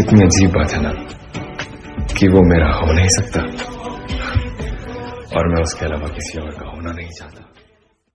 कितनी अजीब बात है ना, कि वो मेरा हो नहीं सकता। और मैं उसके अलावा किसी और का होना नहीं चाहता।